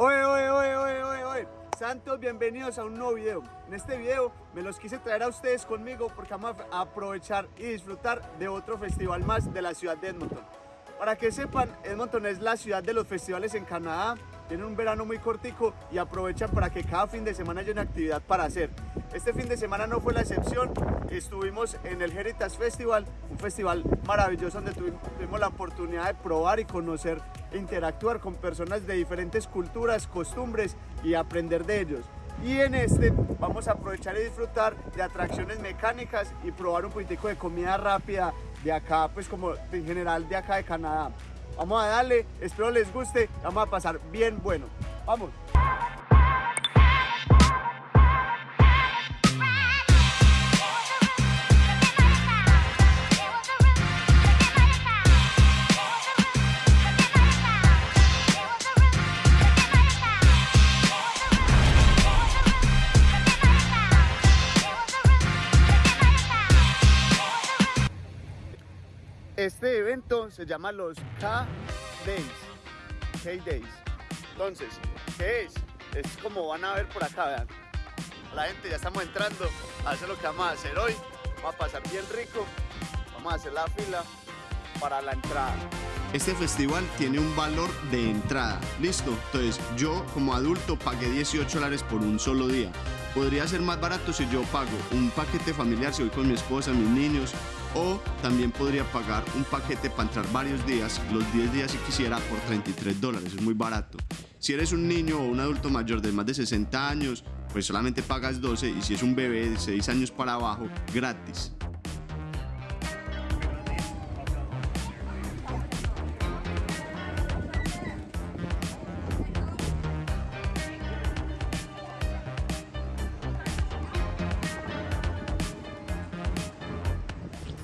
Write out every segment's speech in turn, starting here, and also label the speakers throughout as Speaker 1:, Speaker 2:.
Speaker 1: Oye, oye, oye, oye, oye, oye. Santos, bienvenidos a un nuevo video. En este video me los quise traer a ustedes conmigo porque vamos a aprovechar y disfrutar de otro festival más de la ciudad de Edmonton. Para que sepan, Edmonton es la ciudad de los festivales en Canadá. Tienen un verano muy cortico y aprovechan para que cada fin de semana haya una actividad para hacer. Este fin de semana no fue la excepción. Estuvimos en el Heritage Festival, un festival maravilloso donde tuvimos la oportunidad de probar y conocer e interactuar con personas de diferentes culturas, costumbres y aprender de ellos. Y en este vamos a aprovechar y disfrutar de atracciones mecánicas y probar un poquitico de comida rápida de acá, pues como en general de acá de Canadá. Vamos a darle, espero les guste, vamos a pasar bien bueno. Vamos. Se llama los K-Days. K-Days. Entonces, ¿qué es? Es como van a ver por acá, vean. La gente ya estamos entrando a hacer lo que vamos a hacer hoy. Vamos a pasar bien rico. Vamos a hacer la fila para la entrada.
Speaker 2: Este festival tiene un valor de entrada, listo. Entonces yo como adulto pagué 18 dólares por un solo día. Podría ser más barato si yo pago un paquete familiar, si voy con mi esposa, mis niños, o también podría pagar un paquete para entrar varios días, los 10 días si quisiera, por 33 dólares, es muy barato. Si eres un niño o un adulto mayor de más de 60 años, pues solamente pagas 12 y si es un bebé de 6 años para abajo, gratis.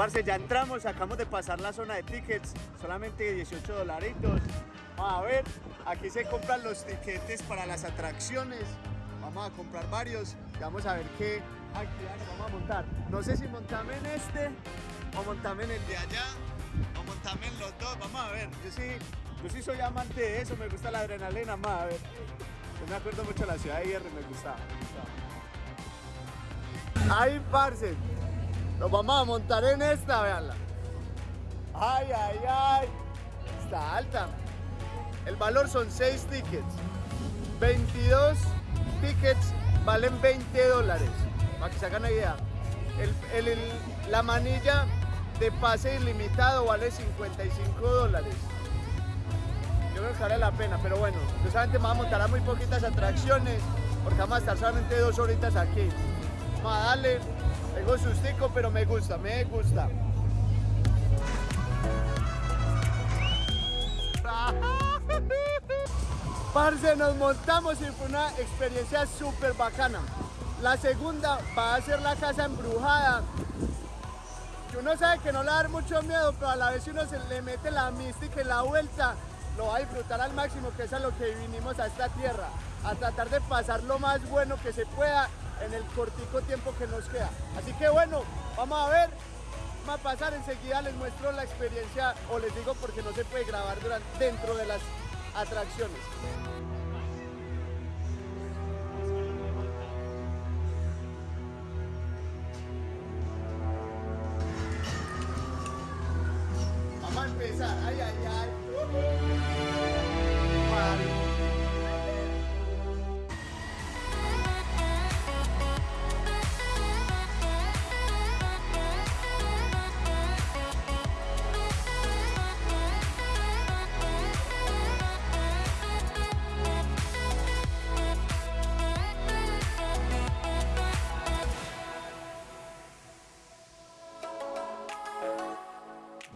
Speaker 1: Parce, ya entramos, acabamos de pasar la zona de tickets, solamente 18 dolaritos. Vamos a ver, aquí se compran los tiquetes para las atracciones. Vamos a comprar varios y vamos a ver qué actividades vamos a montar. No sé si montame en este o montame en el de allá o montame en los dos. Vamos a ver, yo sí, yo sí soy amante de eso, me gusta la adrenalina. Vamos a ver. Yo me acuerdo mucho de la ciudad de Hierro, me gustaba. Me gustaba. Ahí, parce. Nos vamos a montar en esta, veanla. Ay, ay, ay. Está alta. El valor son 6 tickets. 22 tickets valen 20 dólares. Para que se hagan una idea. la manilla de pase ilimitado vale 55 dólares. Yo creo que vale la pena, pero bueno, yo solamente me a montar a muy poquitas atracciones porque vamos a estar solamente dos horitas aquí. Vamos a darle tengo sustico, pero me gusta, me gusta. Parce, nos montamos y fue una experiencia súper bacana. La segunda va a ser la casa embrujada. Uno sabe que no le va a dar mucho miedo, pero a la vez si uno se le mete la mística y la vuelta, lo va a disfrutar al máximo, que es a lo que vinimos a esta tierra. A tratar de pasar lo más bueno que se pueda en el cortico tiempo que nos queda. Así que bueno, vamos a ver, vamos a pasar enseguida, les muestro la experiencia, o les digo porque no se puede grabar durante, dentro de las atracciones.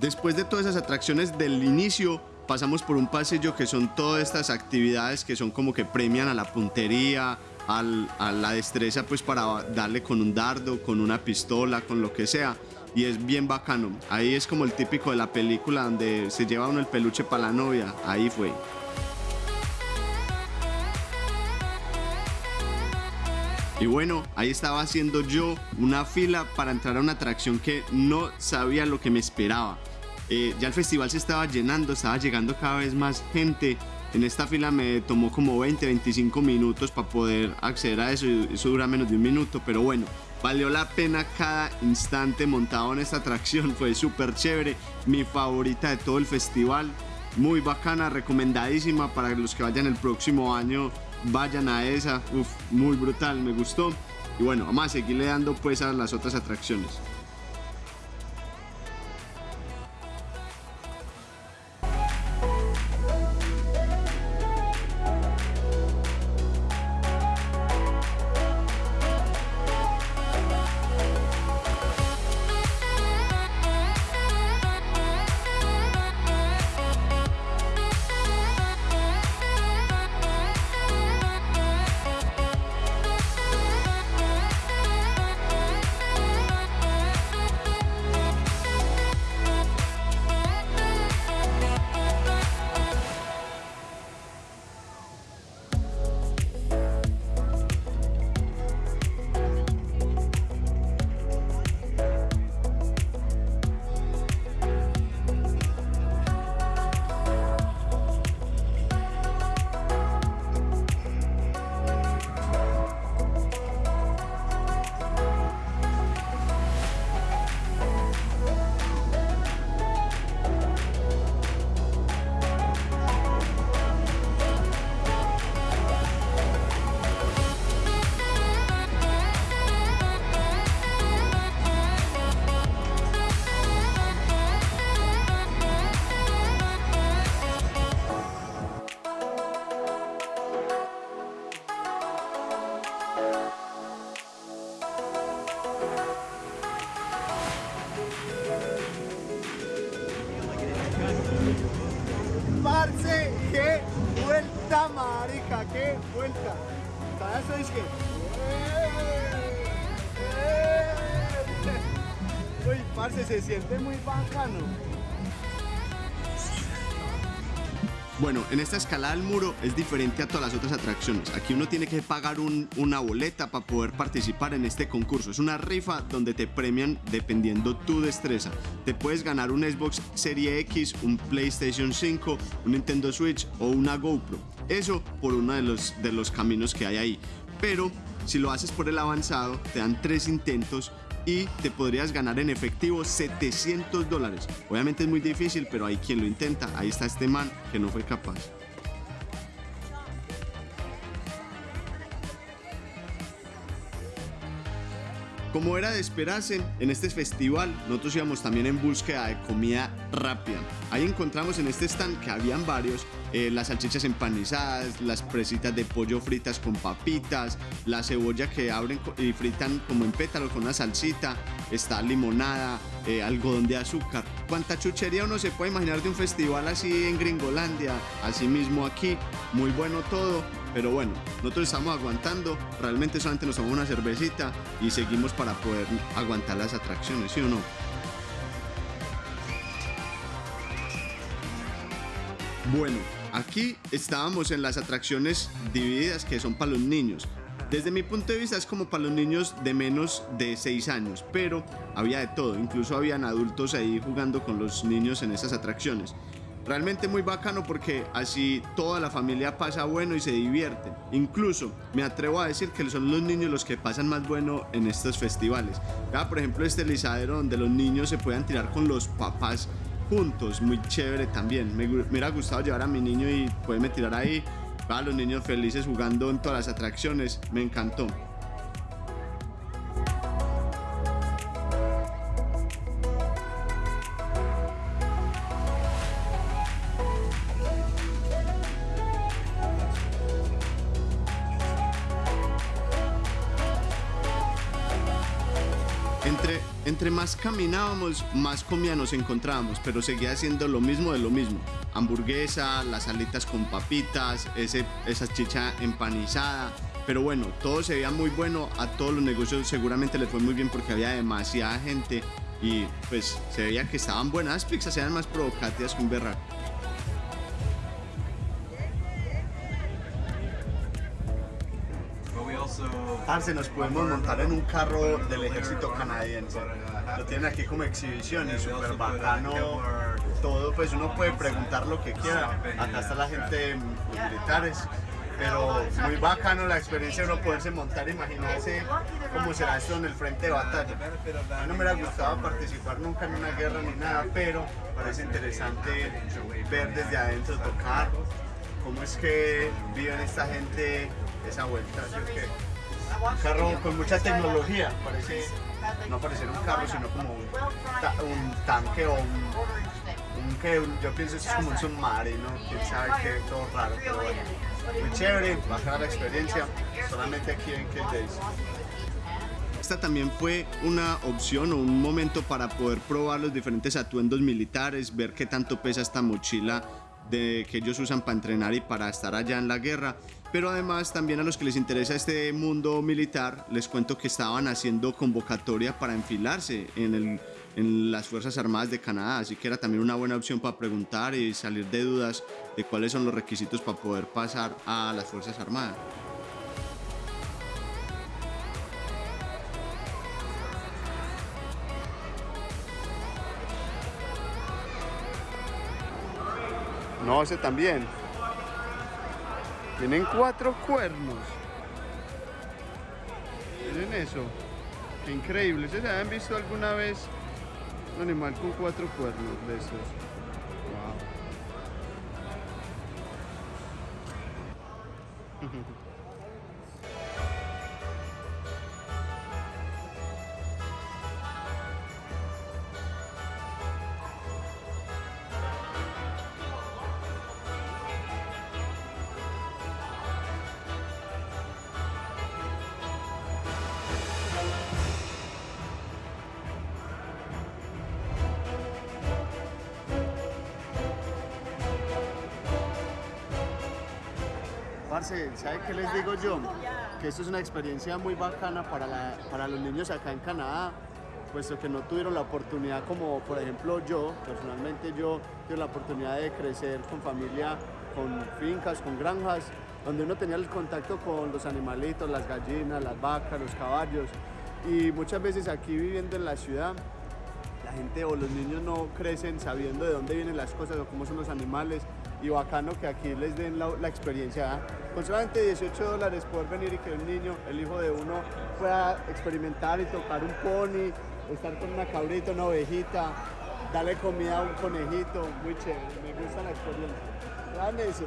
Speaker 2: Después de todas esas atracciones del inicio, pasamos por un pasillo que son todas estas actividades que son como que premian a la puntería, a la destreza pues para darle con un dardo, con una pistola, con lo que sea. Y es bien bacano. Ahí es como el típico de la película donde se lleva uno el peluche para la novia. Ahí fue. Y bueno, ahí estaba haciendo yo una fila para entrar a una atracción que no sabía lo que me esperaba. Eh, ya el festival se estaba llenando, estaba llegando cada vez más gente En esta fila me tomó como 20, 25 minutos para poder acceder a eso. Eso dura menos de un minuto, pero bueno, valió la pena cada instante montado en esta atracción. Fue súper chévere. Mi favorita de todo el festival. Muy bacana, recomendadísima para los que vayan el próximo año. Vayan a esa. Uf, muy brutal, me gustó. Y bueno, vamos a seguirle dando pues a las otras atracciones.
Speaker 1: Qué vuelta, marica, qué vuelta. Para eso es que. Uy, parce, se siente muy bacano.
Speaker 2: Bueno, en esta escalada al muro es diferente a todas las otras atracciones. Aquí uno tiene que pagar un- una boleta para poder participar en este concurso. Es una rifa donde te premian dependiendo tu destreza. Te puedes ganar un Xbox Serie X, un PlayStation 5, un Nintendo Switch o una GoPro. Eso por uno de los, de los caminos que hay ahí. Pero si lo haces por el avanzado, te dan tres intentos y te podrías ganar en efectivo 700 dólares. Obviamente es muy difícil, pero hay quien lo intenta. Ahí está este man que no fue capaz. Como era de esperarse, en este festival nosotros íbamos también en búsqueda de comida rápida. Ahí encontramos en este stand que habían varios, eh, las salchichas empanizadas, las presitas de pollo fritas con papitas, la cebolla que abren y fritan como en pétalos con una salsita, está limonada, eh, algodón de azúcar. Cuánta chuchería uno se puede imaginar de un festival así en Gringolandia, así mismo aquí, muy bueno todo. Pero bueno, nosotros estamos aguantando, realmente solamente nos tomamos una cervecita y seguimos para poder aguantar las atracciones, ¿sí o no? Bueno, aquí estábamos en las atracciones divididas que son para los niños. Desde mi punto de vista es como para los niños de menos de 6 años, pero había de todo, incluso habían adultos ahí jugando con los niños en esas atracciones. Realmente muy bacano porque así toda la familia pasa bueno y se divierte. Incluso me atrevo a decir que son los niños los que pasan más bueno en estos festivales. Vea, por ejemplo, este lizadero donde los niños se puedan tirar con los papás juntos, muy chévere también. Me, me hubiera gustado llevar a mi niño y poderme tirar ahí. Vea, los niños felices jugando en todas las atracciones. Me encantó. Más caminábamos, más comida nos encontrábamos, pero seguía siendo lo mismo de lo mismo. Hamburguesa, las alitas con papitas, ese, esa chicha empanizada. Pero bueno, todo se veía muy bueno, a todos los negocios seguramente les fue muy bien porque había demasiada gente y pues se veía que estaban buenas pizzas, eran más provocativas que un berraco.
Speaker 1: Parce, nos podemos montar en un carro del ejército canadiense. Lo tienen aquí como exhibición y súper bacano.
Speaker 2: Todo, pues uno puede preguntar lo que quiera. Acá está la gente militares, pero muy bacano la experiencia de uno poderse montar, imaginarse cómo será esto en el frente de batalla. A mí no me hubiera gustado participar nunca en una guerra ni nada, pero parece interesante ver desde adentro, tocar, cómo es que viven esta gente esa vuelta. Un carro con mucha tecnología, no parece un carro, sino como un, tanque o un, un que yo pienso que es como un submarino, quién sabe qué, todo raro, pero bueno. Muy chévere, bajar la experiencia, solamente aquí en Kill Days.
Speaker 3: Esta también fue una opción o un momento para poder probar los diferentes atuendos militares, ver qué tanto pesa esta mochila de, que ellos usan para entrenar y para estar allá en la guerra. Pero además también a los que les interesa este mundo militar, les cuento que estaban haciendo convocatoria para enfilarse en, el, en las Fuerzas Armadas de Canadá, así que era también una buena opción para preguntar y salir de dudas de cuáles son los requisitos para poder pasar a las Fuerzas Armadas.
Speaker 2: No, ese también. Tienen cuatro cuernos. Miren eso. Qué increíble. ¿Se han visto alguna vez un animal con cuatro cuernos de estos? Parce, ¿sabe qué les digo yo? Que esto es una experiencia muy bacana para, la, para los niños acá en Canadá, puesto que no tuvieron la oportunidad como por ejemplo yo, personalmente yo tuve la oportunidad de crecer con familia, con fincas, con granjas, donde uno tenía el contacto con los animalitos, las gallinas, las vacas, los caballos. Y muchas veces aquí viviendo en la ciudad, la gente o los niños no crecen sabiendo de dónde vienen las cosas o cómo son los animales y bacano que aquí les den la, experiencia. ¿ah? Con solamente 18 dólares poder venir y que un niño, el hijo de uno, pueda experimentar y tocar un pony, estar con una cabrita, una ovejita, darle comida a un conejito, muy chévere, me gusta la experiencia. Vean eso.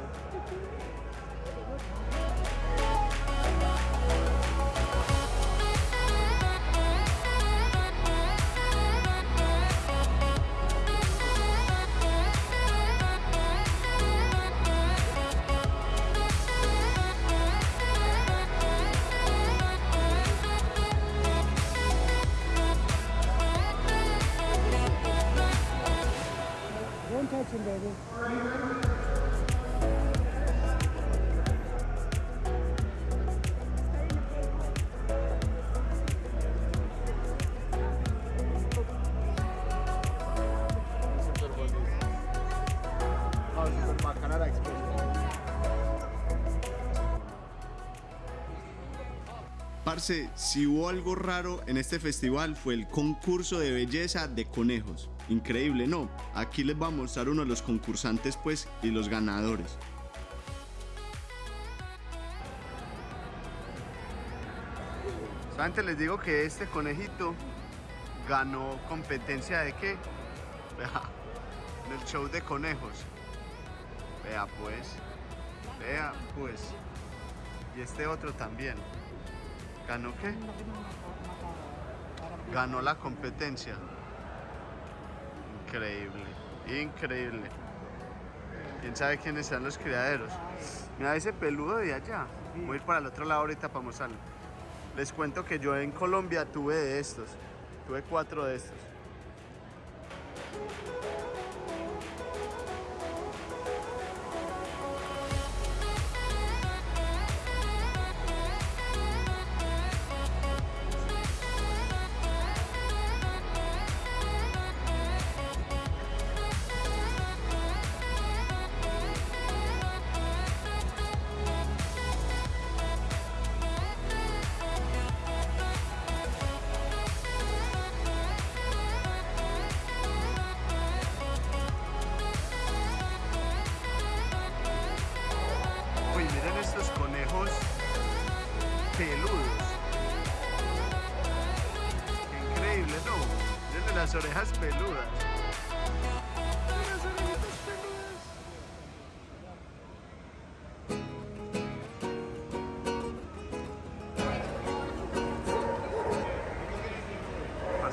Speaker 3: Si hubo algo raro en este festival fue el concurso de belleza de conejos. Increíble, ¿no? Aquí les voy a mostrar uno de los concursantes pues y los ganadores.
Speaker 2: Antes les digo que este conejito ganó competencia de qué? Vea, en el show de conejos. Vea pues, vea pues. Y este otro también. ¿Ganó qué? Ganó la competencia. Increíble, increíble. ¿Quién sabe quiénes serán los criaderos? Mira ese peludo de allá. Voy a ir para el otro lado ahorita para mostrarlo. Les cuento que yo en Colombia tuve de estos. Tuve cuatro de estos.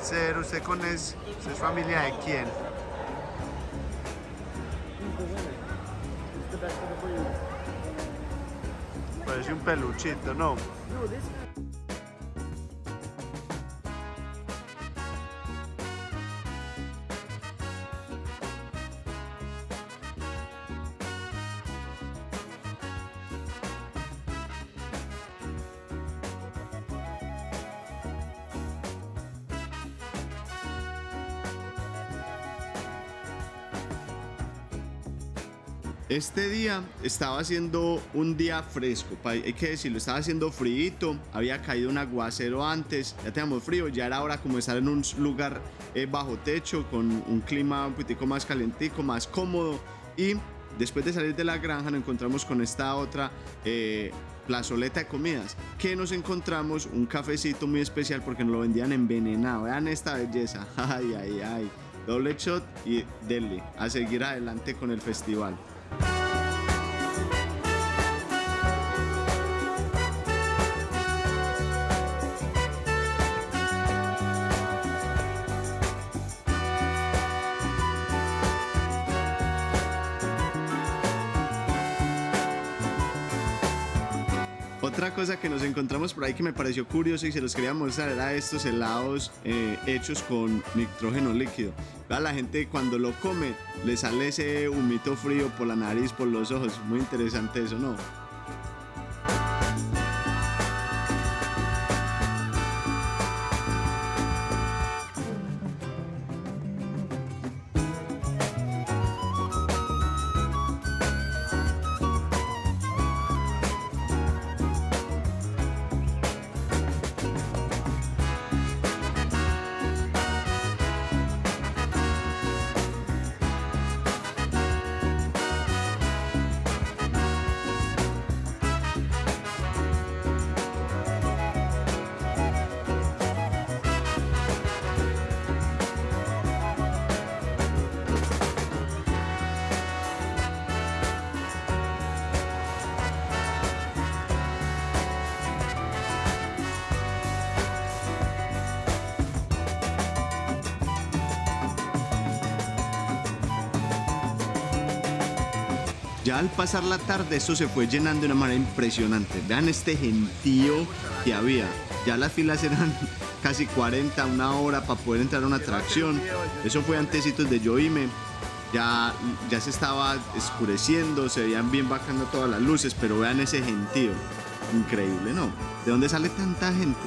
Speaker 1: Parcero, ¿usted con es, usted es familia de quién? Parece un peluchito, ¿no?
Speaker 2: Este día estaba haciendo un día fresco, hay que decirlo, estaba haciendo frío, había caído un aguacero antes, ya teníamos frío, ya era hora como estar en un lugar eh, bajo techo, con un clima un poquitico más calentico, más cómodo y después de salir de la granja nos encontramos con esta otra eh, plazoleta de comidas, que nos encontramos un cafecito muy especial porque nos lo vendían envenenado, vean esta belleza, ay, ay, ay, doble shot y dele, a seguir adelante con el festival. Otra cosa que nos encontramos por ahí que me pareció curioso y se los quería mostrar era estos helados eh, hechos con nitrógeno líquido. La gente cuando lo come le sale ese humito frío por la nariz, por los ojos. Muy interesante eso, ¿no? Al pasar la tarde esto se fue llenando de una manera impresionante. Vean este gentío que había. Ya las filas eran casi 40, una hora para poder entrar a una atracción. Eso fue antesitos de yo irme. Ya, ya se estaba escureciendo, se veían bien bajando todas las luces, pero vean ese gentío. Increíble, ¿no? ¿De dónde sale tanta gente?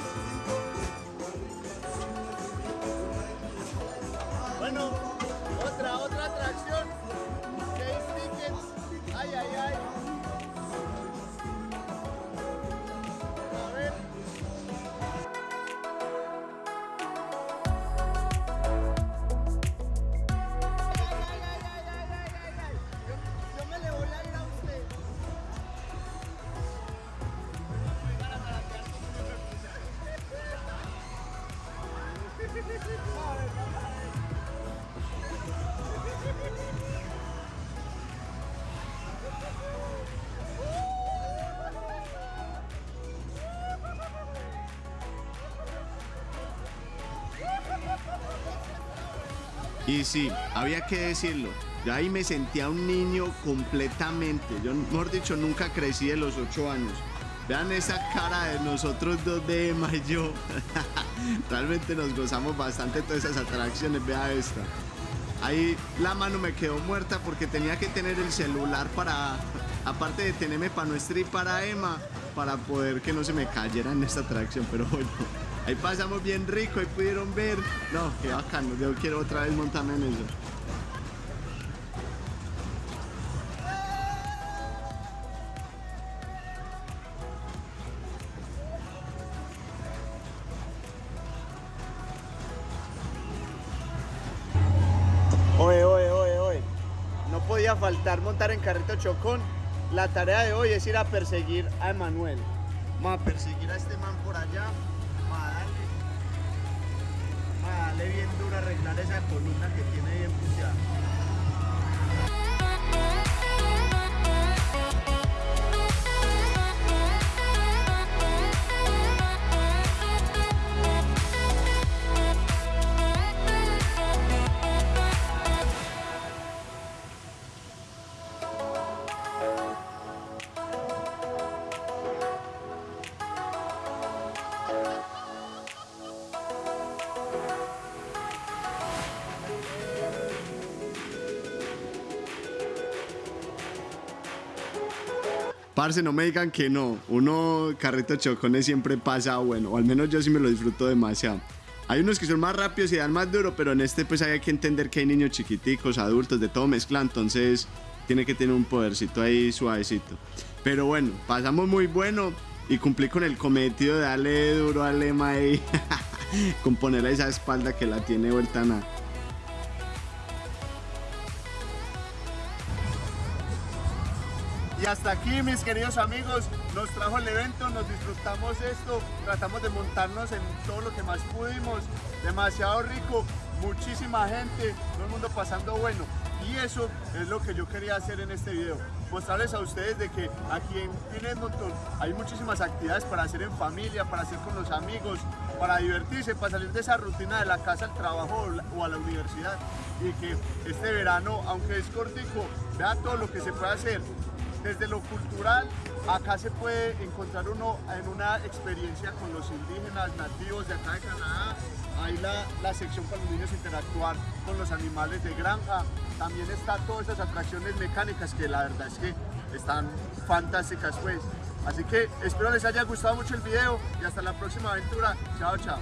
Speaker 2: Y sí, había que decirlo. Yo ahí me sentía un niño completamente. Yo, mejor dicho, nunca crecí de los ocho años. Vean esa cara de nosotros dos de Emma y yo. Realmente nos gozamos bastante todas esas atracciones. Vea esta. Ahí la mano me quedó muerta porque tenía que tener el celular para, aparte de tenerme para nuestra y para Emma, para poder que no se me cayera en esta atracción. Pero bueno, ahí pasamos bien rico, ahí pudieron ver. No, qué bacano, yo quiero otra vez montarme en eso.
Speaker 1: Oye, oye, oye, oye. No podía faltar montar en carrito chocón. La tarea de hoy es ir a perseguir a Emanuel.
Speaker 2: Vamos a perseguir a este man por allá. Darle bien duro a arreglar esa columna que tiene bien Parce, no me digan que no. Uno, carrito chocones siempre pasa bueno. O al menos yo sí me lo disfruto demasiado. Hay unos que son más rápidos y dan más duro, pero en este pues hay que entender que hay niños chiquiticos, adultos, de todo mezcla. Entonces tiene que tener un podercito ahí suavecito. Pero bueno, pasamos muy bueno y cumplí con el cometido de darle duro al lema ahí. con ponerle esa espalda que la tiene vuelta nada.
Speaker 1: Hasta aquí, mis queridos amigos, nos trajo el evento, nos disfrutamos esto, tratamos de montarnos en todo lo que más pudimos, demasiado rico, muchísima gente, todo el mundo pasando bueno. Y eso es lo que yo quería hacer en este video, mostrarles a ustedes de que aquí en, Edmonton hay muchísimas actividades para hacer en familia, para hacer con los amigos, para divertirse, para salir de esa rutina de la casa al trabajo o a la universidad. Y que este verano, aunque es cortico, vea todo lo que se puede hacer desde lo cultural, acá se puede encontrar uno en una experiencia con los indígenas nativos de acá de Canadá. Hay la, la sección para los niños interactuar con los animales de granja. También están todas esas atracciones mecánicas que la verdad es que están fantásticas pues. Así que espero les haya gustado mucho el video y hasta la próxima aventura. Chao, chao.